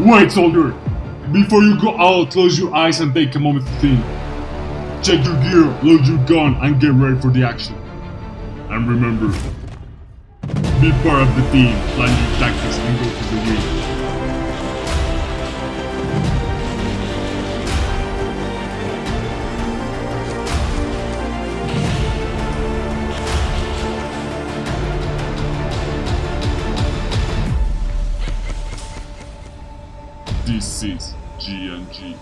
Wait, soldier! Before you go out, close your eyes and take a moment to think. Check your gear, load your gun, and get ready for the action. And remember, be part of the team, plan your tactics, and go This is GNG.